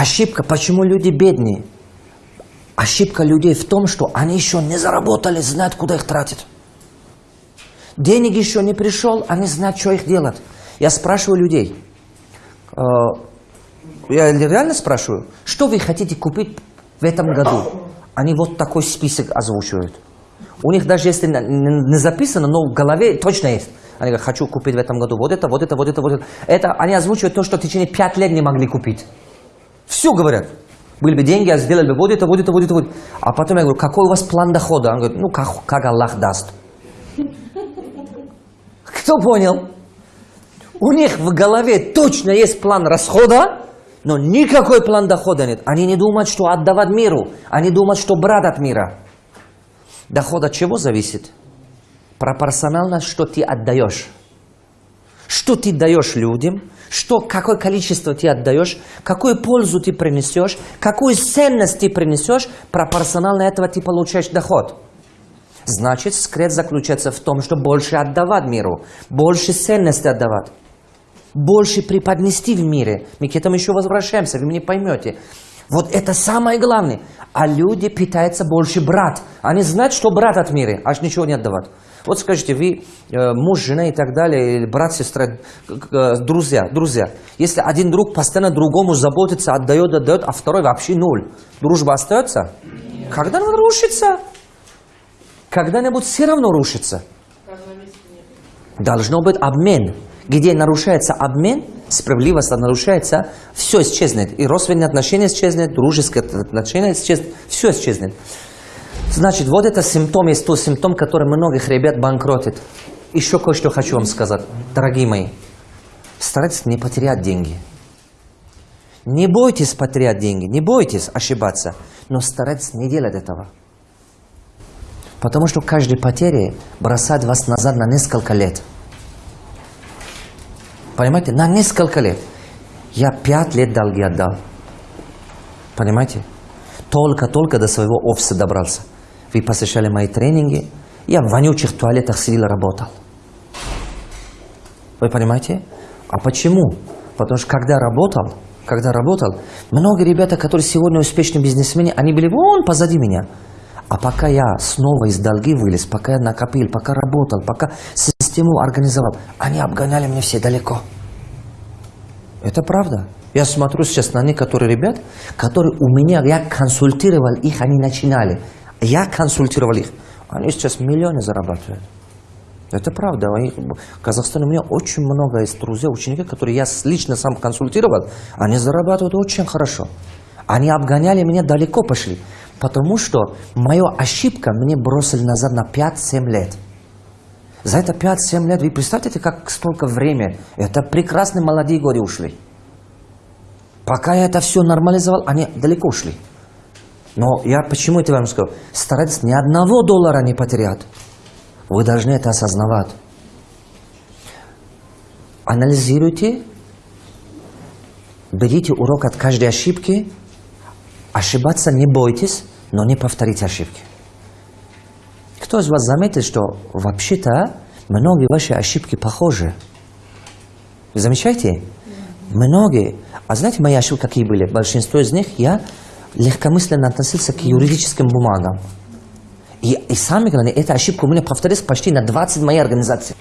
Ошибка, почему люди бедные? Ошибка людей в том, что они еще не заработали, знают, куда их тратят. Денег еще не пришел, они знают, что их делать. Я спрашиваю людей, э, я реально спрашиваю, что вы хотите купить в этом году? Они вот такой список озвучивают. У них даже если не записано, но в голове точно есть. Они говорят, хочу купить в этом году вот это, вот это, вот это, вот это. Это они озвучивают то, что в течение пять лет не могли купить. Все говорят. Были бы деньги, а сделали бы вот это, вот это, вот это, вот. А потом я говорю, какой у вас план дохода? Он говорит, ну, как, как Аллах даст. Кто понял? У них в голове точно есть план расхода, но никакой план дохода нет. Они не думают, что отдавать миру. Они думают, что брать от мира. Доход от чего зависит? Пропорционально, что ты отдаешь. Что ты даешь людям, что, какое количество ты отдаешь, какую пользу ты принесешь, какую ценность ты принесешь, пропорционально этого ты получаешь доход. Значит, секрет заключается в том, что больше отдавать миру, больше ценности отдавать, больше преподнести в мире. Мы к этому еще возвращаемся, вы меня поймете. Вот это самое главное. А люди питаются больше брат. Они знают, что брат от мира, аж ничего не отдавать. Вот скажите, вы э, муж, жена и так далее, или брат, сестра, э, друзья, друзья. Если один друг постоянно другому заботится, отдает, отдает, а второй вообще ноль, дружба остается? Когда-нибудь рушится. Когда-нибудь все равно рушится. Должно быть обмен. Где нарушается обмен, справедливость нарушается, все исчезнет. И родственные отношения исчезнет, дружеские отношения исчезнет, все исчезнет. Значит, вот это симптом, есть тот симптом, который многих ребят банкротит. Еще кое-что хочу вам сказать, дорогие мои. Старайтесь не потерять деньги. Не бойтесь потерять деньги, не бойтесь ошибаться, но старайтесь не делать этого. Потому что каждая потеря бросает вас назад на несколько лет. Понимаете? На несколько лет. Я пять лет долги отдал. Понимаете? Только-только до своего офиса добрался. Вы посещали мои тренинги. Я в вонючих туалетах сидел работал. Вы понимаете? А почему? Потому что когда работал, когда работал, многие ребята, которые сегодня успешные бизнесмены, они были вон позади меня. А пока я снова из долги вылез, пока я накопил, пока работал, пока систему организовал, они обгоняли меня все далеко. Это правда. Я смотрю сейчас на некоторые ребят, которые у меня, я консультировал их, они начинали. Я консультировал их. Они сейчас миллионы зарабатывают. Это правда. В Казахстане у меня очень много есть друзей, учеников, которые я лично сам консультировал. Они зарабатывают очень хорошо. Они обгоняли меня, далеко пошли. Потому что мою ошибка мне бросили назад на 5-7 лет. За это 5-7 лет, вы представьте, как столько времени. Это прекрасные молодые годы ушли. Пока я это все нормализовал, они далеко ушли. Но я почему это вам сказал? Старайтесь ни одного доллара не потерять. Вы должны это осознавать. Анализируйте, берите урок от каждой ошибки, ошибаться не бойтесь, но не повторите ошибки. Кто из вас заметил, что вообще-то многие ваши ошибки похожи? Вы замечаете? Многие. А знаете, мои ошибки какие были? Большинство из них я легкомысленно относился к юридическим бумагам. И, и самое главное, эта ошибка у меня повторилась почти на 20 моей организации.